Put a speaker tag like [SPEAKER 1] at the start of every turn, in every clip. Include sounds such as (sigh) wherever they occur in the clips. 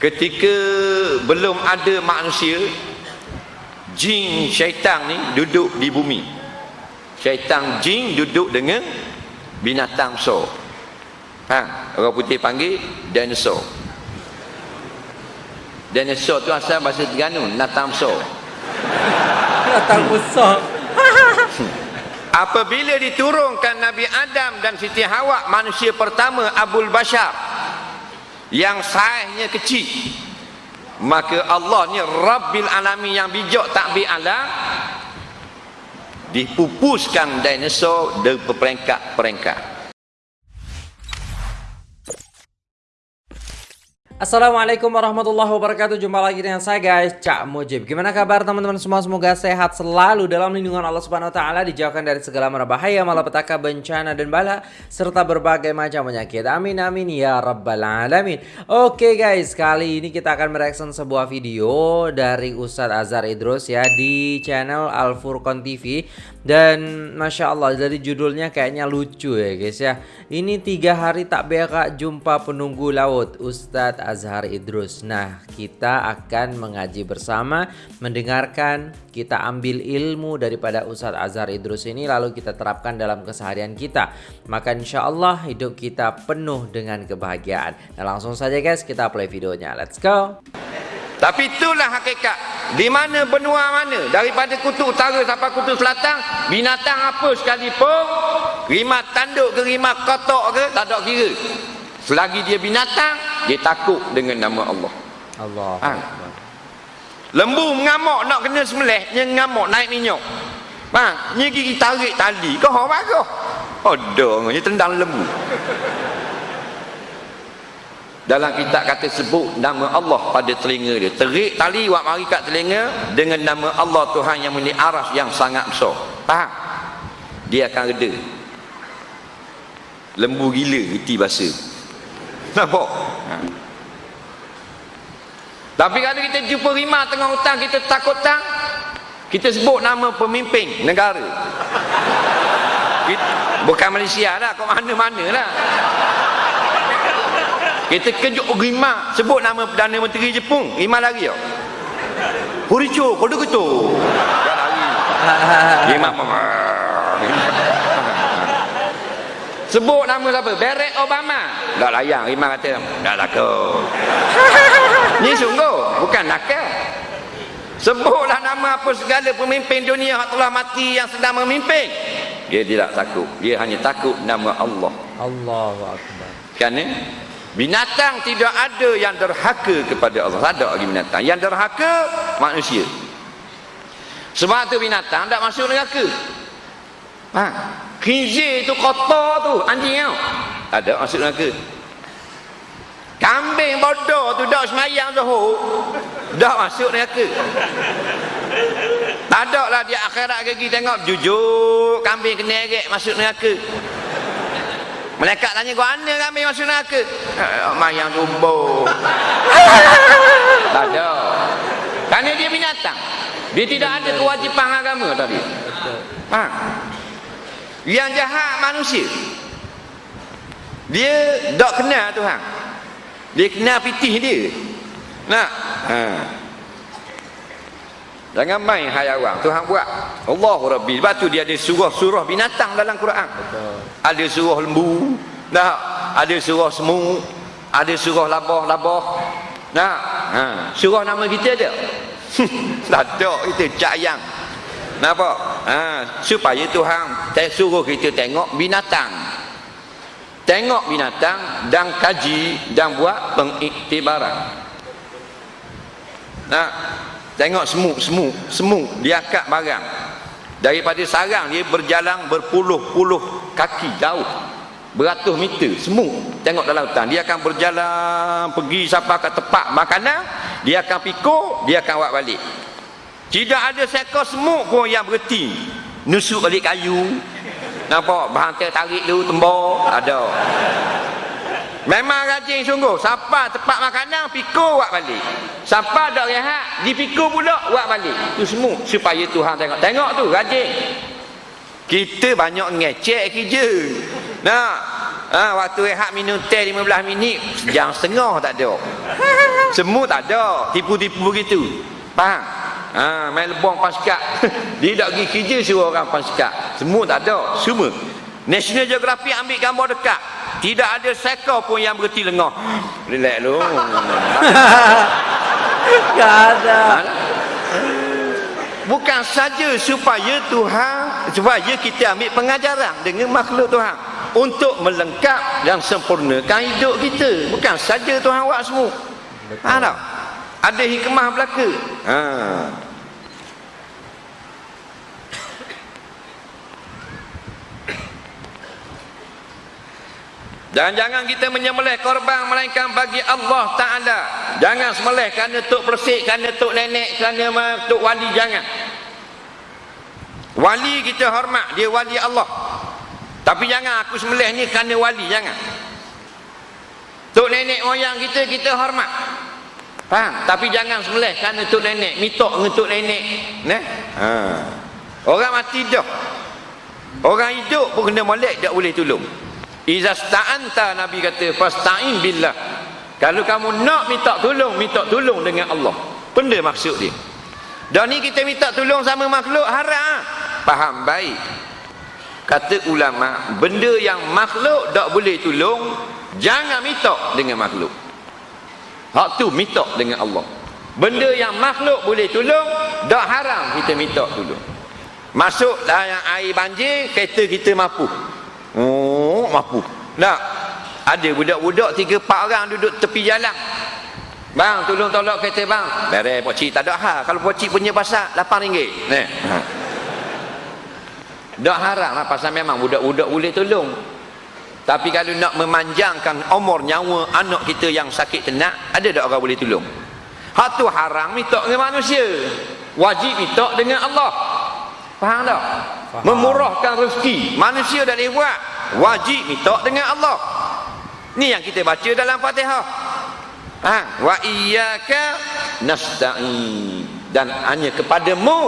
[SPEAKER 1] ketika belum ada manusia jin syaitan ni duduk di bumi. Syaitan jin duduk dengan binatang besar. Ha, orang putih panggil dinosaur. Dinosaur tu asal bahasa Terengganu natang
[SPEAKER 2] Datang besar. (laughs)
[SPEAKER 1] apabila diturunkan Nabi Adam dan Siti Hawa manusia pertama Abul Bashar yang saiznya kecil. Maka Allah ni Rabbil Alamin yang bijak takbir alam dipupuskan dinosaur dari peringkat-peringkat
[SPEAKER 2] Assalamualaikum warahmatullahi wabarakatuh. Jumpa lagi dengan saya guys Cak Mujib. Gimana kabar teman-teman semua? Semoga sehat selalu dalam lindungan Allah Subhanahu Wa Taala Dijauhkan dari segala bahaya Malapetaka bencana dan bala Serta berbagai macam penyakit. Amin amin ya rabbal alamin. Oke guys Kali ini kita akan mereaction sebuah video Dari Ustadz Azhar Idrus ya Di channel Al Furqan TV Dan Masya Allah Dari judulnya kayaknya lucu ya guys ya. Ini tiga hari tak berak Jumpa penunggu laut Ustadz Azhar Idrus. Nah, kita akan mengaji bersama, mendengarkan, kita ambil ilmu daripada Ustadz Azhar Idrus ini lalu kita terapkan dalam keseharian kita. Maka insya Allah hidup kita penuh dengan kebahagiaan. Nah, langsung saja guys kita play videonya. Let's go.
[SPEAKER 1] Tapi itulah hakikat. Di mana benua mana, daripada kutub utara sampai kutub selatan, binatang apa sekalipun, rimah tanduk ke rimah kotak ke, tak ada kira. Selagi dia binatang, dia takut dengan nama Allah.
[SPEAKER 2] Allah.
[SPEAKER 1] Ha. Lembu mengamuk nak kena sembelih, dia mengamuk naik minyak. Bang, ni gigi tarik tali, kau hok bagus. Ada, dia tendang lembu. Dalam kitab kata sebut nama Allah pada telinga dia. Terik tali buat mari kat telinga dengan nama Allah Tuhan yang memiliki aras yang sangat besar. Faham? Dia akan reda. Lembu gila reti bahasa. Nampak? Ha. Tapi kalau kita jumpa rimah tengah hutan kita takut tang, kita sebut nama pemimpin negara. Kita, bukan Malaysia dah, kau mana-mana lah. Kita kejut rimah, sebut nama Perdana Menteri Jepun, rimah lari tau. Huricho, kau duduk tu. Tak lari. Rimah Sebut nama siapa? Barack Obama. Tak layan. Rimah kata, tak laku. (laughs) Ni sungguh. Bukan nakal. Sebutlah nama apa segala pemimpin dunia yang telah mati yang sedang memimpin. Dia tidak takut. Dia hanya takut nama Allah.
[SPEAKER 2] Allahu Akbar.
[SPEAKER 1] Kerana binatang tidak ada yang derhaka kepada Allah. Tak ada lagi binatang. Yang derhaka manusia. Sebab tu binatang tak masuk neraka. Ha? Khinzir tu kotor tu, anjing tau. Ada masuk neraka. Kambing bodoh tu dak semayang zuhur. Dak masuk neraka. Tak ada lah dia akhirat gigi tengok jujur kambing kena erek masuk neraka. Malaikat tanya kau mana kambing masuk neraka? Eh, mayang tumbuh. tak ada. Kerana dia binatang. Dia tidak ada kewajipan agama tadi. Ha. Yang jahat manusia. Dia tak kenal Tuhan. Dia kenal pitih dia. Nak? Ha. Jangan main hayawan. Tuhan buat. Allahu Rabbi. Sebab tu dia ada surah-surah binatang dalam Quran.
[SPEAKER 2] Betul.
[SPEAKER 1] Ada surah lembu. Nah, ada surah semut. Ada surah labah-labah. Nah, ha. surah nama kita ada. tak ada kita cayang. Nampak? Ha, supaya Tuhan suruh kita tengok binatang. Tengok binatang dan kaji dan buat pengiktibaran. Nah, tengok semut, semut, semut dia akak barang. Daripada sarang dia berjalan berpuluh-puluh kaki jauh. Beratus meter semut tengok dalam hutan dia akan berjalan pergi sampai ke tempat makanan dia akan pikul dia akan buat balik tidak ada seekor semut pun yang berhenti nusuk balik kayu. Nampak? Berhantar tarik dulu tembok. Ada. Memang rajin sungguh. Sampai tempat makanan pikul buat balik. Sampai ada rehat dipikul pula buat balik. Tu semut supaya Tuhan tengok. Tengok tu rajin. Kita banyak ngecek kerja. Nah Ha, waktu rehat minum teh 15 minit, sejam setengah tak ada. Semua tak ada, tipu-tipu begitu. Faham? Ha, main lebong paskat. (laughs) Dia tak pergi kerja suruh orang paskat. Semua tak ada, semua. National Geographic ambil gambar dekat. Tidak ada seekor pun yang berhenti lengah. Relax lu. (laughs)
[SPEAKER 2] Gak ada.
[SPEAKER 1] Ha? Bukan saja supaya Tuhan supaya kita ambil pengajaran dengan makhluk Tuhan untuk melengkap dan sempurnakan hidup kita. Bukan saja Tuhan buat semua. Ha tak? Ada hikmah belaka. Ha. Jangan-jangan kita menyembelih korban melainkan bagi Allah Ta'ala. Jangan sembelih kerana tok persik, kerana tok nenek, kerana tok wali. Jangan. Wali kita hormat, dia wali Allah. Tapi jangan aku sembelih ni kerana wali, jangan. Tok nenek moyang kita, kita hormat. Faham? Tapi jangan sembelih kerana tok nenek. Mitok tok nenek. Nah? Ha. Orang mati dah. Orang hidup pun kena molek, tak boleh tolong. Iza sta'anta Nabi kata fasta'in billah. Kalau kamu nak minta tolong, minta tolong dengan Allah. Benda maksud dia. Dan ni kita minta tolong sama makhluk haram. Faham baik. Kata ulama, benda yang makhluk tak boleh tolong, jangan minta dengan makhluk. Hak tu minta dengan Allah. Benda yang makhluk boleh tolong, tak haram kita minta tolong. Masuk dalam air banjir, kereta kita mampu. Oh, mampu. Tak. Ada budak-budak tiga empat orang duduk tepi jalan. Bang, tolong tolak kereta bang. Beres pak cik tak ada hal. Kalau pak cik punya pasal RM8. Ni. Ha. Tak harap lah pasal memang budak-budak boleh tolong. Tapi kalau nak memanjangkan umur nyawa anak kita yang sakit tenak, ada tak orang boleh tolong? Hak tu haram minta dengan manusia. Wajib minta dengan Allah. Faham tak? Faham. Memurahkan rezeki. Manusia dah boleh buat. Wajib minta dengan Allah. Ni yang kita baca dalam Fatihah. Ha, wa iyyaka nasta'in. Dan hanya kepadamu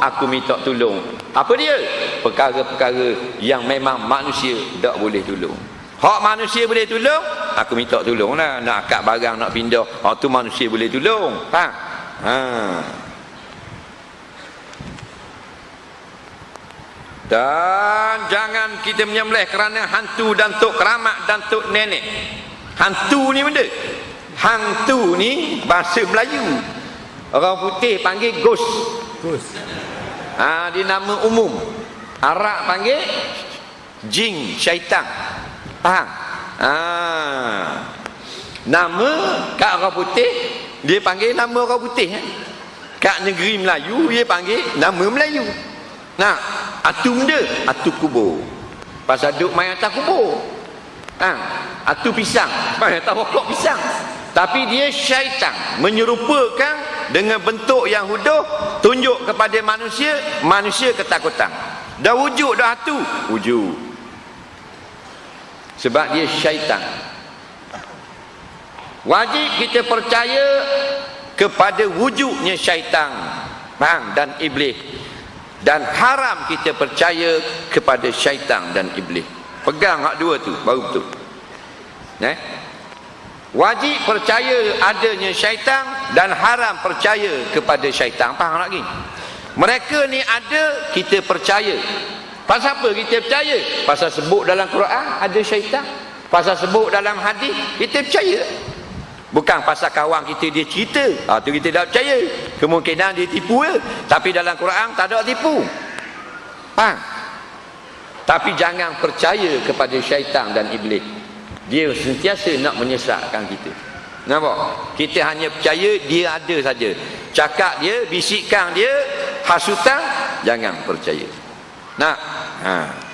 [SPEAKER 1] aku minta tolong. Apa dia? Perkara-perkara yang memang manusia tak boleh tolong. Hak manusia boleh tolong, aku minta tolong lah. Nak akak barang, nak pindah. Hak tu manusia boleh tolong. Ha? Ha. Dan jangan kita menyembelih kerana hantu dan tok keramat dan tok nenek. Hantu ni benda. Hantu ni bahasa Melayu. Orang putih panggil ghost.
[SPEAKER 2] Ghost.
[SPEAKER 1] Ha, dia nama umum. Arab panggil jin, syaitan. Faham? Ha. Nama kat orang putih dia panggil nama orang putih. Eh? Kat negeri Melayu dia panggil nama Melayu. Nah, atu benda, atu kubur. Pasal duk main atas kubur. Ha, atu pisang, main atas pokok pisang. Tapi dia syaitan menyerupakan dengan bentuk yang huduh tunjuk kepada manusia, manusia ketakutan. Dah wujud dah atu, wujud. Sebab dia syaitan. Wajib kita percaya kepada wujudnya syaitan. Faham? Dan iblis dan haram kita percaya kepada syaitan dan iblis pegang hak dua tu baru betul eh? Wajib percaya adanya syaitan dan haram percaya kepada syaitan faham lagi mereka ni ada kita percaya pasal apa kita percaya pasal sebut dalam Quran ada syaitan pasal sebut dalam hadis kita percaya Bukan pasal kawan kita dia cerita. Ha, tu kita tak percaya. Kemungkinan dia tipu je. Tapi dalam Quran tak ada tipu. Faham? Tapi jangan percaya kepada syaitan dan iblis. Dia sentiasa nak menyesatkan kita. Nampak? Kita hanya percaya dia ada saja. Cakap dia, bisikkan dia, hasutan, jangan percaya. Nak? Haa.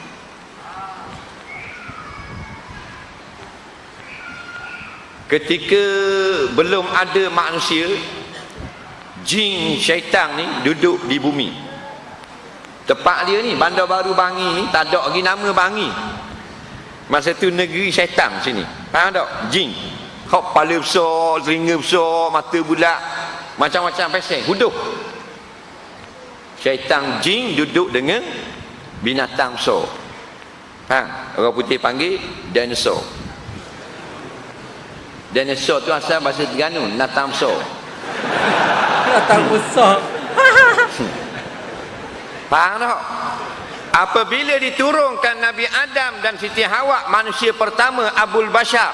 [SPEAKER 1] ketika belum ada manusia jin syaitan ni duduk di bumi tempat dia ni bandar baru bangi ni tak ada lagi nama bangi masa tu negeri syaitan sini faham tak jin kau kepala besar telinga besar mata bulat macam-macam pesek huduh syaitan jin duduk dengan binatang besar Ha, orang putih panggil dinosaur. Dinosaur tu asal bahasa Terengganu, natamso.
[SPEAKER 2] Datang besar. (laughs)
[SPEAKER 1] Faham tak? Apabila diturunkan Nabi Adam dan Siti Hawa, manusia pertama Abul Bashar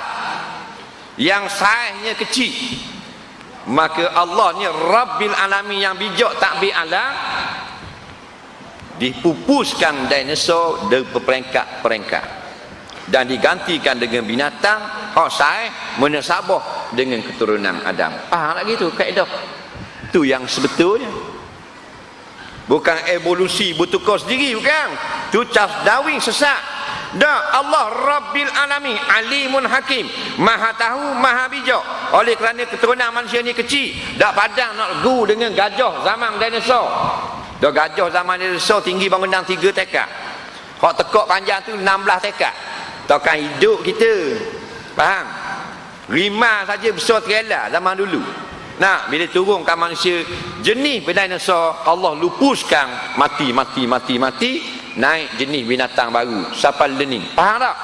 [SPEAKER 1] yang saiznya kecil. Maka Allah ni Rabbil Alamin yang bijak takbir alam dipupuskan dinosaur dari peringkat-peringkat dan digantikan dengan binatang hak saiz menasabah dengan keturunan Adam. Faham tak gitu kaedah? Tu yang sebetulnya. Bukan evolusi bertukar sendiri bukan. Tu Charles Darwin sesat. Dah Allah Rabbil Alamin Alimun Hakim. Maha tahu Maha bijak. Oleh kerana keturunan manusia ni kecil Tak padang nak gu dengan gajah zaman dinosaur. Dah gajah zaman dinosaur tinggi bangunan 3 tekak Hak tekak panjang tu 16 tekak Takkan hidup kita. Faham? Rimah saja besar terela zaman dulu Nah, bila turunkan manusia jenis dinosaur, Allah lupuskan mati, mati, mati, mati, naik jenis binatang baru. Siapa learning? Faham tak?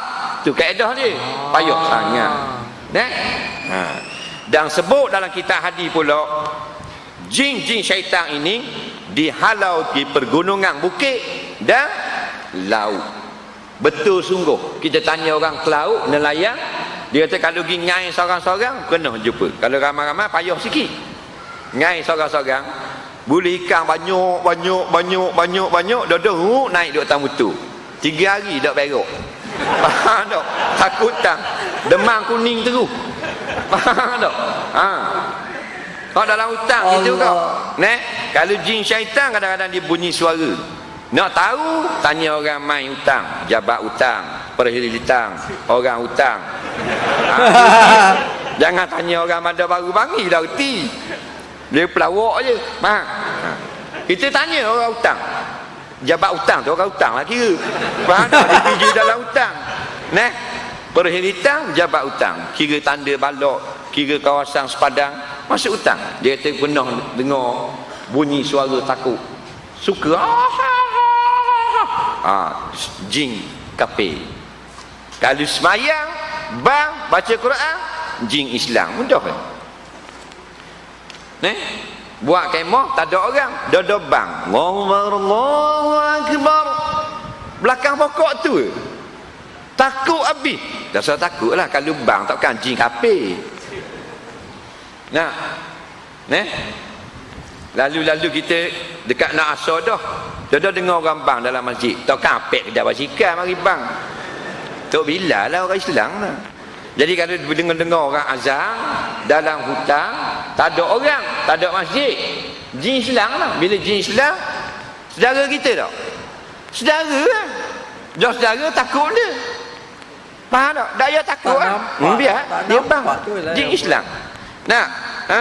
[SPEAKER 1] Tu kaedah dia. Payah sangat. Nah. Ha. Dan sebut dalam kitab hadis pula, jin-jin syaitan ini dihalau di pergunungan bukit dan laut. Betul sungguh. Kita tanya orang ke laut, nelayan, dia kata kalau pergi ngai seorang-seorang kena jumpa. Kalau ramai-ramai payah sikit. Ngai seorang-seorang boleh ikan banyak banyak banyak banyak banyak dah dah naik di atas mutu. Tiga hari dak berok. Faham tak? Takut tak? Demam kuning terus. Faham tak? Ha. Kau dalam hutang gitu kau. Nek, kalau jin syaitan kadang-kadang dia bunyi suara. Nak tahu, tanya orang main hutang, jabat hutang, perhili hutang, orang hutang. Ha, (laughs) Jangan tanya orang ada baru bangi dah reti. Dia pelawak je. Ha. Kita tanya orang hutang. Jabat hutang tu orang hutang lah kira. Faham? Dia pergi dalam hutang. Nah, perhili hutang, jabat hutang. Kira tanda balok, kira kawasan sepadang, masuk hutang. Dia kata pernah dengar bunyi suara takut. Suka. Ah, jin kafir. Kalau semayang, bang baca Quran, jin Islam. Mudah kan? Nih, buat kemah tak ada orang, dada bang. Allahu akbar. Belakang pokok tu. Takut habis. Dah saya takutlah kalau bang takkan jin kafir. Nah. Nih. Lalu-lalu kita dekat nak asar dah. Dah dah dengar orang bang dalam masjid. Tak kapek kedai basikal mari bang. Tok bila lah orang Islam lah. Jadi kalau dengar-dengar orang azan dalam hutan, tak ada orang, tak ada masjid. Jin Islam lah. Bila jin Islam, saudara kita tak? Saudara lah. Dia saudara takut dia. Faham tak? Payah takut
[SPEAKER 2] Tak
[SPEAKER 1] lah.
[SPEAKER 2] nampak.
[SPEAKER 1] Hmm, biar.
[SPEAKER 2] Tak
[SPEAKER 1] Dia bang.
[SPEAKER 2] tu lah
[SPEAKER 1] Jin Islam. Nah. Ha.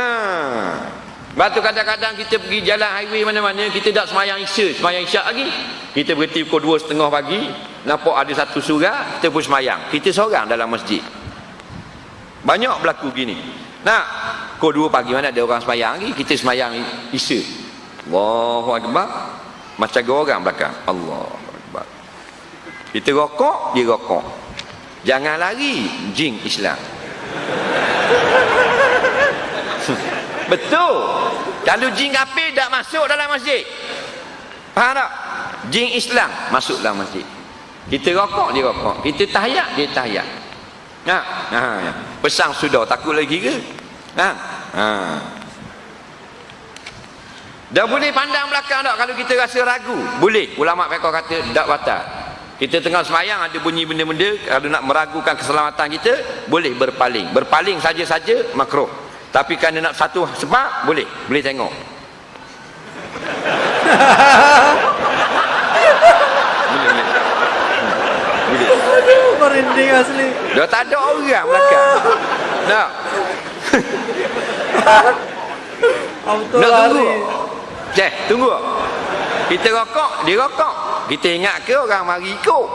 [SPEAKER 1] Batu kadang-kadang kita pergi jalan highway mana-mana kita tak semayang isya, semayang isyak lagi. Kita berhenti pukul 2 setengah pagi, nampak ada satu surah, kita pun semayang. Kita seorang dalam masjid. Banyak berlaku gini. Nah, pukul 2 pagi mana ada orang semayang lagi, kita semayang isya. Allahu Akbar. Macam dua orang belakang. Allahu Akbar. Kita rokok, dia rokok. Jangan lari, jin Islam. (laughs) Betul. Kalau jin kafir tak masuk dalam masjid. Faham tak? Jin Islam masuk dalam masjid. Kita rokok, dia rokok. Kita tahiyat, dia tahiyat. Ha, ha, ya. Pesang sudah, takut lagi ke? Ha, ha. Dah boleh pandang belakang tak kalau kita rasa ragu? Boleh. Ulama fiqh kata tak batal. Kita tengah semayang ada bunyi benda-benda kalau nak meragukan keselamatan kita boleh berpaling. Berpaling saja-saja makruh. Tapi kerana nak satu sebab boleh. Boleh tengok. (laughs) boleh, boleh. Hmm. Boleh.
[SPEAKER 2] Aduh, merinding asli.
[SPEAKER 1] Dah tak ada orang belakang. Nak.
[SPEAKER 2] Auto
[SPEAKER 1] Nak tunggu. Ceh, tunggu. Kita rokok, dia rokok. Kita ingat ke orang mari ikut.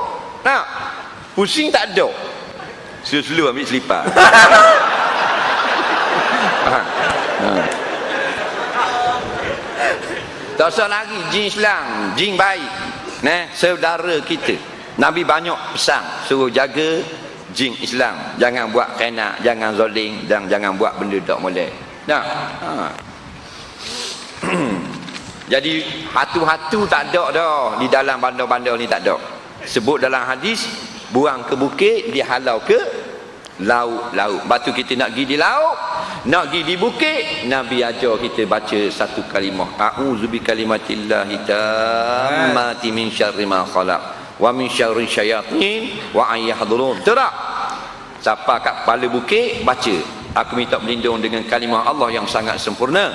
[SPEAKER 1] Nak. Pusing tak ada. Selu-selu ambil selipar. (laughs) ha. Ha. Tak usah lagi jin Islam, jin baik. Nah, saudara kita. Nabi banyak pesan. Suruh jaga jin Islam. Jangan buat kena jangan zoling dan jangan buat benda tak boleh. Nah ha. (clears throat) jadi hatu-hatu tak ada dah. Di dalam bandar-bandar ni tak ada. Sebut dalam hadis buang ke bukit dihalau ke laut-laut batu kita nak pergi di laut nak pergi di bukit Nabi ajar kita baca satu kalimah. A'udzubi kalimatillahi tammati min syarri ma khalaq wa min syarri syayatin wa ayyahdurun tak? Siapa kat kepala bukit baca. Aku minta berlindung dengan kalimah Allah yang sangat sempurna.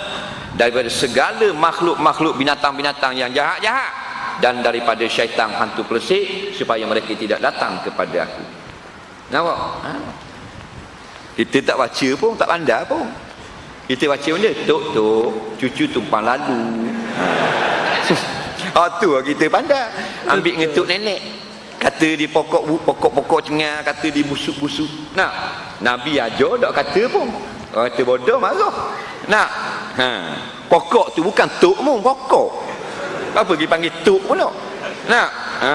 [SPEAKER 1] Daripada segala makhluk-makhluk binatang-binatang yang jahat-jahat. Dan daripada syaitan hantu pelesik supaya mereka tidak datang kepada aku. Nampak? Ha? kita tak baca pun tak pandai pun. Kita baca benda tok tok cucu tumpang lalu. Ha. Oh, (laughs) tu lah kita pandai ambil ngetuk nenek. Kata di pokok pokok-pokok cengar kata di busuk-busuk. Nah nabi aja tak kata pun. Orang kata bodoh marah. Nak ha. pokok tu bukan tuk mu pokok. Apa pergi panggil tuk pun nak nak ha.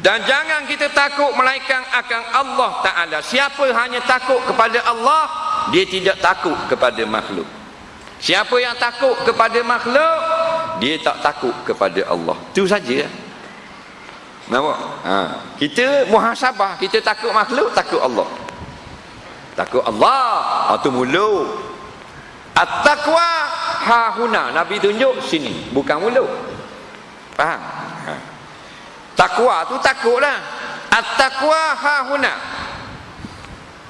[SPEAKER 1] Dan jangan kita takut melainkan akan Allah Ta'ala Siapa hanya takut kepada Allah Dia tidak takut kepada makhluk Siapa yang takut kepada makhluk Dia tak takut kepada Allah Itu saja Nampak? Ha. Kita muhasabah, kita takut makhluk, takut Allah. Takut Allah, atau mulut. At-taqwa hahuna. Nabi tunjuk sini, bukan mulut. Faham? Takwa tu takutlah. At-taqwa hahuna.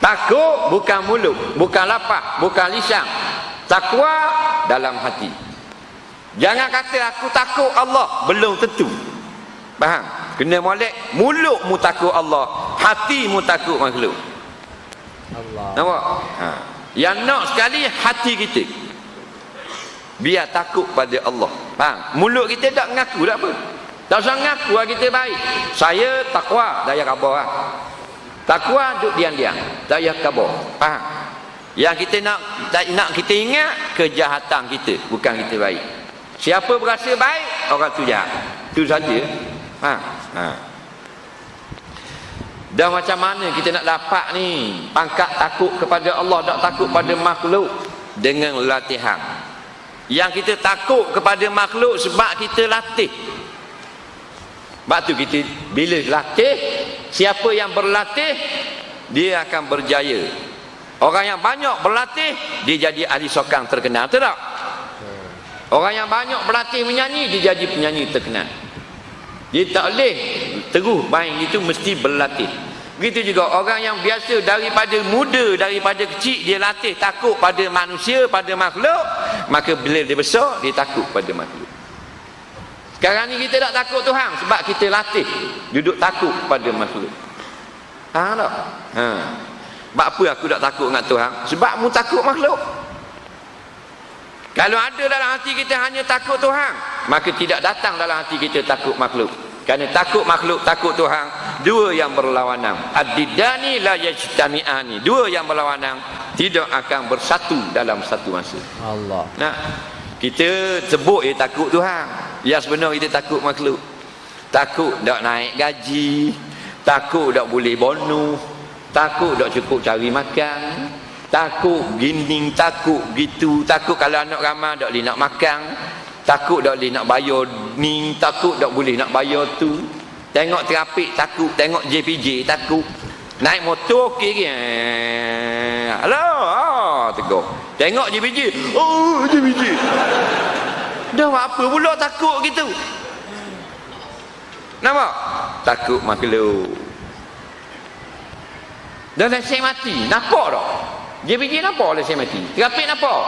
[SPEAKER 1] Takut bukan mulut, bukan lapar, bukan lisan. Takwa dalam hati. Jangan kata aku takut Allah, belum tentu. Faham? Kena molek mulutmu takut Allah, hatimu takut makhluk. Allah. Nampak? Ha. Yang nak sekali hati kita. Biar takut pada Allah. Faham? Mulut kita tak mengaku tak apa. Usah mengaku lah kita baik. Saya takwa, daya khabar lah. Takwa duduk diam-diam. Daya khabar. Faham? Yang kita nak tak nak kita ingat kejahatan kita, bukan kita baik. Siapa berasa baik, orang tu jahat. Itu saja. Ha, ha. Dan macam mana kita nak dapat ni pangkat takut kepada Allah tak takut pada makhluk dengan latihan. Yang kita takut kepada makhluk sebab kita latih. Sebab tu kita bila latih, siapa yang berlatih dia akan berjaya. Orang yang banyak berlatih dia jadi ahli sokang terkenal, betul tak? Orang yang banyak berlatih menyanyi dia jadi penyanyi terkenal. Dia tak boleh terus main itu mesti berlatih. Begitu juga orang yang biasa daripada muda, daripada kecil dia latih takut pada manusia, pada makhluk, maka bila dia besar dia takut pada makhluk. Sekarang ni kita tak takut Tuhan sebab kita latih duduk takut pada makhluk. Ha tak? Ha. Sebab apa aku tak takut dengan Tuhan? Sebab mu takut makhluk. Kalau ada dalam hati kita hanya takut Tuhan, maka tidak datang dalam hati kita takut makhluk. Kerana takut makhluk, takut Tuhan, dua yang berlawanan. Ad-didani la yajtami'ani. Dua yang berlawanan tidak akan bersatu dalam satu masa. Allah. Nah, kita sebut ya takut Tuhan. Ya sebenarnya kita takut makhluk. Takut tak naik gaji, takut tak boleh bonus, takut tak cukup cari makan, takut gini takut gitu takut kalau anak ramai tak boleh nak makan takut tak boleh nak bayar ni takut tak boleh nak bayar tu. Tengok terapik takut. Tengok JPJ takut. Naik motor ke halo oh, tegur. Tengok JPJ oh JPJ dah apa pula takut gitu nampak takut makhluk dan saya mati nampak tak dia pergi nampak oleh saya mati. Terapik nampak?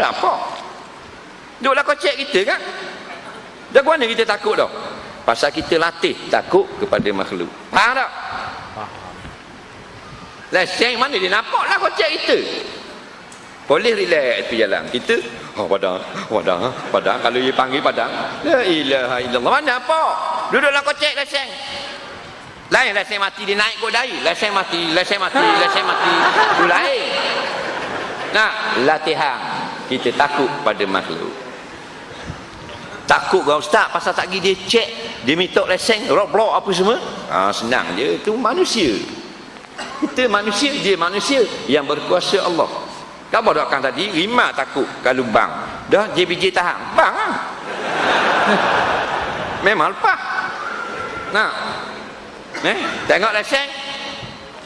[SPEAKER 1] Nampak. Duduklah kau cek kita kan? Dah mana kita takut dah? Pasal kita latih takut kepada makhluk. Faham tak? Faham. Lesen mana dia nampak lah kau cek kita. Boleh relax tu jalan. Kita, oh padang, padang, padang. Kalau dia panggil padang, la ilaha illallah. Mana apa? Duduklah kau cek lesen. Lain lesen mati dia naik kot dari. Lesen mati, lesen mati, lesen mati. Itu lain. Nah, latihan. kita takut pada makhluk takut kau ustaz pasal tak pergi dia cek dia minta lesen rock apa semua ha, senang je itu manusia kita manusia dia manusia yang berkuasa Allah kamu doakan tadi lima takut kalau bang dah JPJ tahan bang lah (laughs) memang lepas nah eh, tengok lesen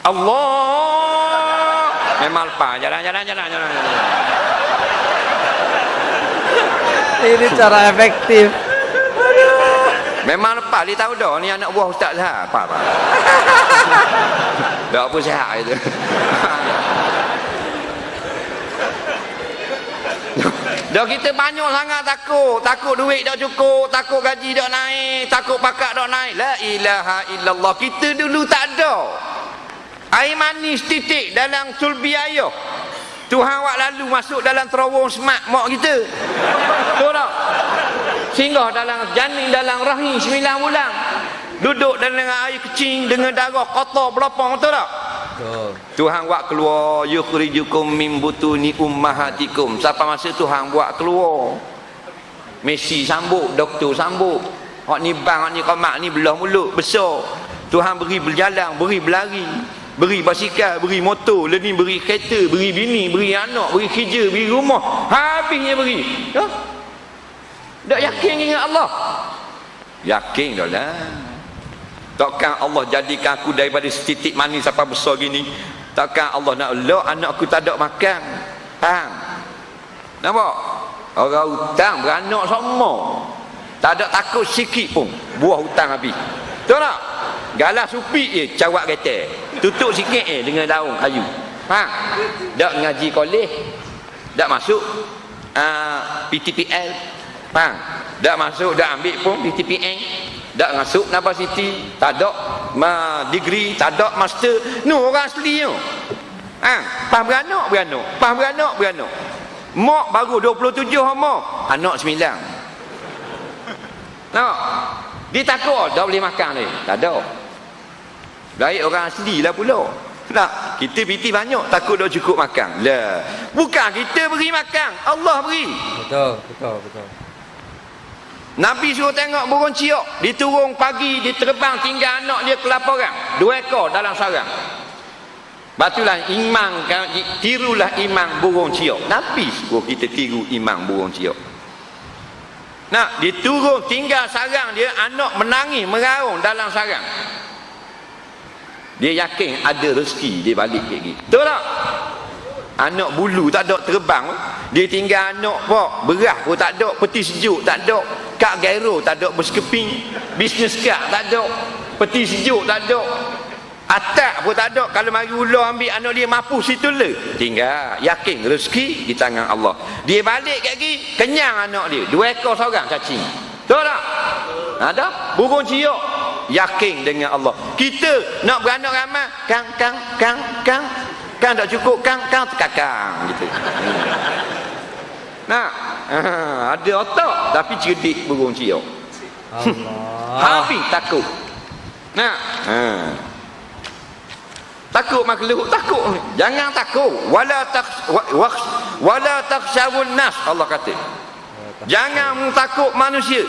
[SPEAKER 1] Allah memang lepas jalan jalan jalan jalan, jalan.
[SPEAKER 2] Ini cara efektif.
[SPEAKER 1] Memang lepas dia tahu dah ni anak buah ustaz lah. Apa apa. (laughs) Dah apa sihat itu. (laughs) (laughs) Dah kita banyak sangat takut. Takut duit tak cukup. Takut gaji tak naik. Takut pakak tak naik. La ilaha illallah. Kita dulu tak ada. Air manis titik dalam sulbi ayah. Tuhan awak lalu masuk dalam terowong semak mak kita. Tahu tak? Singgah dalam janin dalam rahim sembilan bulan. Duduk dalam air kecing dengan darah kotor berlapang betul tak? Tuhan buat keluar yukhrijukum min butuni ummahatikum. Siapa masa Tuhan buat keluar? Messi sambut, doktor sambut. Hak ni bang, hak ni komak ni belah mulut besar. Tuhan beri berjalan, beri berlari beri basikal, beri motor, lepas beri kereta, beri bini, beri anak, beri kerja, beri rumah. Habisnya beri. Ya? Tak yakin dengan Allah? Yakin dah lah. Takkan Allah jadikan aku daripada setitik manis sampai besar gini. Takkan Allah nak elok anak aku tak ada makan. Faham? Nampak? Orang hutang beranak semua. Tak ada takut sikit pun. Buah hutang habis. Tahu tak? Galah supi je cawak kereta tutup sikit eh dengan daun kayu ha dak ngaji kolej dak masuk uh, ah, PTPL ha dak masuk dak ambil pun PTPN dak masuk City tak ada ma degree tak ada master nu orang asli tu ha pas beranak beranak pas beranak beranak mak baru 27 mak anak 9 Nampak? Dia takut tak boleh makan ni. Tak ada. Baik orang asli lah pula. Tak, kita piti banyak takut dah cukup makan. Lah. Bukan kita beri makan, Allah beri.
[SPEAKER 2] Betul, betul, betul.
[SPEAKER 1] Nabi suruh tengok burung ciok, dia turun pagi, dia terbang tinggal anak dia kelaparan. Dua ekor dalam sarang. Batulah imam tirulah imam burung ciok. Nabi suruh kita tiru imam burung ciok. Nak, dia turun tinggal sarang dia, anak menangis, meraung dalam sarang. Dia yakin ada rezeki dia balik gini. Betul tak? Anak bulu tak ada terbang. Dia tinggal anak pok, berah pun tak ada, peti sejuk tak ada, kak gairo tak ada berskeping, bisnes kak tak ada, peti sejuk tak ada. Atak pun tak ada kalau mari ular ambil anak dia mampu situ le. Tinggal yakin rezeki di tangan Allah. Dia balik kat gini kenyang anak dia. Dua ekor seorang cacing. Betul tak? Ada burung ciok yakin dengan Allah kita nak beranak ramai kang kang kang kang kang tak cukup kang kang tekakang gitu. Nak ha, (laughs) ada otak tapi cerdik burung ciok. Allah. (laughs) Habis takut. Nak ha. takut makhluk takut. Jangan takut. Wala tak wala takhshawun nas Allah kata. Jangan takut manusia.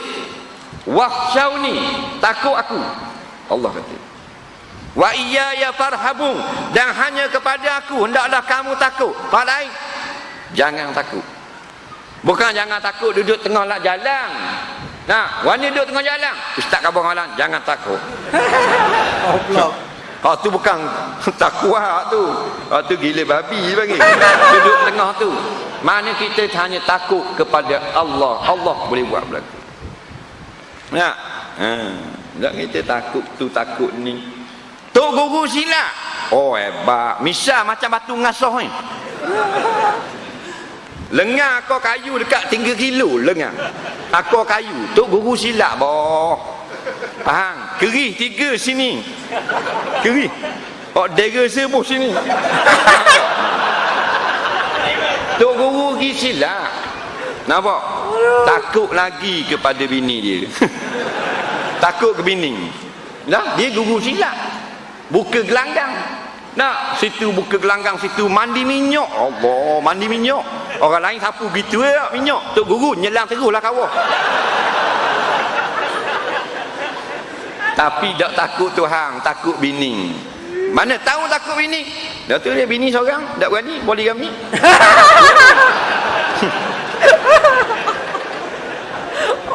[SPEAKER 1] Wahsyauni takut aku Allah kata wa iya ya farhabun dan hanya kepada aku hendaklah kamu takut pak lain jangan takut bukan jangan takut duduk tengah lah jalan nah wani duduk tengah jalan ustaz kabur malam jangan takut Allah Oh tu bukan (laughs) takwa tu. Oh tu gila babi bagi. Duduk tengah tu. Mana kita hanya takut kepada Allah. Allah boleh buat berlaku. Ya. Ha. Tak kita takut tu takut ni. Tok guru silap. Oh hebat. Misal macam batu ngasuh ni. Lengar kau kayu dekat 3 kilo lengar. Aku kayu. Tok guru silap boh. Faham? Kerih tiga sini. Kerih. Oh dera sebuh sini. Tok guru pergi silap. Nampak? Takut lagi kepada bini dia. (laughs) Takut ke bini. Nah, dia gugur silap. Buka gelanggang. Nah, situ buka gelanggang situ mandi minyak. Allah, mandi minyak. Orang lain sapu gitu ya minyak. Tok guru nyelang teruslah kawah. Tapi tak takut Tuhan, takut bini. Mana tahu takut bini? Dah tu dia bini seorang, tak berani poligami. (laughs)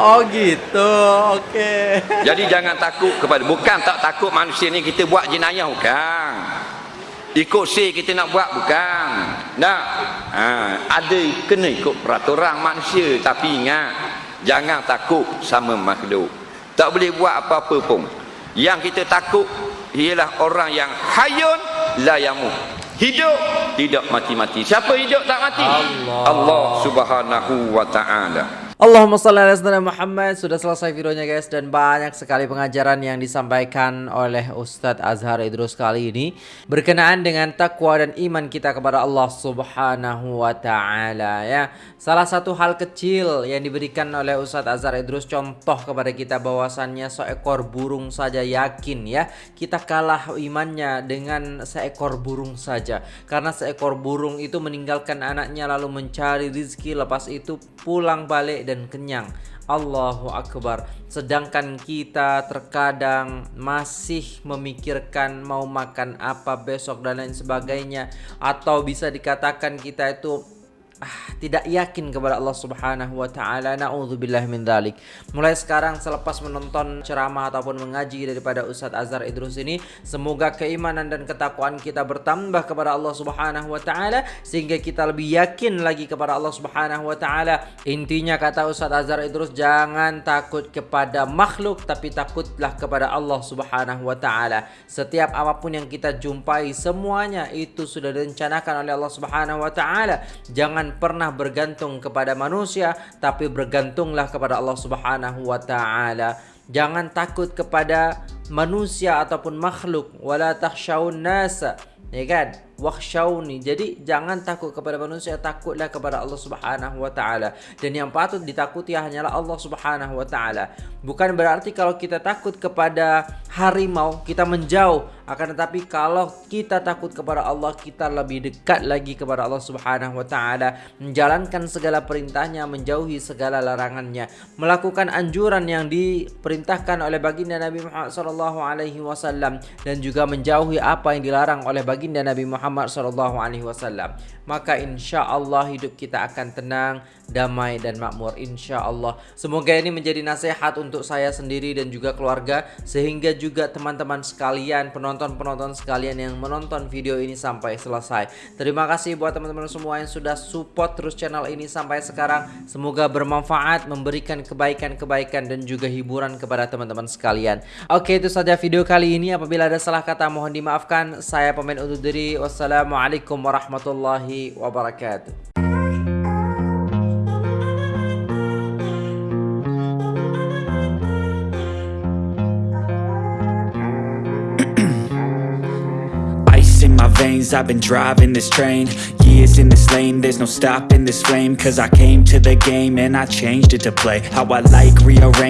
[SPEAKER 2] Oh gitu, oke.
[SPEAKER 1] Jadi jangan takut kepada bukan tak takut manusia ni kita buat jenayah bukan. Ikut si kita nak buat bukan. Nak. Ha, ada kena ikut peraturan manusia tapi ingat jangan takut sama makhluk. Tak boleh buat apa-apa pun. Yang kita takut ialah orang yang hayun la yamut. Hidup tidak mati-mati. Siapa hidup tak mati?
[SPEAKER 2] Allah.
[SPEAKER 1] Allah Subhanahu wa taala.
[SPEAKER 2] Allahumma salli ala sayyidina Muhammad. Sudah selesai videonya guys Dan banyak sekali pengajaran yang disampaikan oleh Ustadz Azhar Idrus kali ini Berkenaan dengan takwa dan iman kita kepada Allah subhanahu wa ta'ala ya. Salah satu hal kecil yang diberikan oleh Ustadz Azhar Idrus Contoh kepada kita bahwasannya seekor burung saja yakin ya. Kita kalah imannya dengan seekor burung saja. Karena seekor burung itu meninggalkan anaknya lalu mencari rizki Lepas itu pulang balik dan kenyang. Allahu Akbar. Sedangkan kita terkadang masih memikirkan mau makan apa besok dan lain sebagainya atau bisa dikatakan kita itu tidak yakin kepada Allah Subhanahu wa taala. Nauzubillah min dzalik. Mulai sekarang selepas menonton ceramah ataupun mengaji daripada Ustadz Azhar Idrus ini, semoga keimanan dan ketakwaan kita bertambah kepada Allah Subhanahu wa taala sehingga kita lebih yakin lagi kepada Allah Subhanahu wa taala. Intinya kata Ustadz Azhar Idrus jangan takut kepada makhluk tapi takutlah kepada Allah Subhanahu wa taala. Setiap apapun yang kita jumpai semuanya itu sudah direncanakan oleh Allah Subhanahu wa taala. Jangan pernah bergantung kepada manusia tapi bergantunglah kepada Allah Subhanahu wa taala. Jangan takut kepada manusia ataupun makhluk. Wala takhshawun nasa. Ya kan wakhshawni. Jadi jangan takut kepada manusia takutlah kepada Allah Subhanahu wa taala. Dan yang patut ditakuti hanyalah Allah Subhanahu wa taala. Bukan berarti kalau kita takut kepada harimau kita menjauh. Akan tetapi kalau kita takut kepada Allah kita lebih dekat lagi kepada Allah Subhanahu wa taala. Menjalankan segala perintahnya menjauhi segala larangannya. Melakukan anjuran yang diperintahkan oleh baginda Nabi Muhammad sallallahu alaihi wasallam. Dan juga menjauhi apa yang dilarang oleh baginda Nabi Muhammad Muhammad sallallahu alaihi wasallam maka insya-Allah hidup kita akan tenang, damai dan makmur insya-Allah. Semoga ini menjadi nasihat untuk saya sendiri dan juga keluarga sehingga juga teman-teman sekalian, penonton-penonton sekalian yang menonton video ini sampai selesai. Terima kasih buat teman-teman semua yang sudah support terus channel ini sampai sekarang. Semoga bermanfaat, memberikan kebaikan-kebaikan dan juga hiburan kepada teman-teman sekalian. Oke, itu saja video kali ini. Apabila ada salah kata mohon dimaafkan. Saya pemain undur diri. Wassalamualaikum warahmatullahi wabarakatuh. (clears throat)
[SPEAKER 3] Ice in my veins, I've been driving this train. Years in this lane, there's no stopping this flame. Cause I came to the game and I changed it to play. How I like, rearrange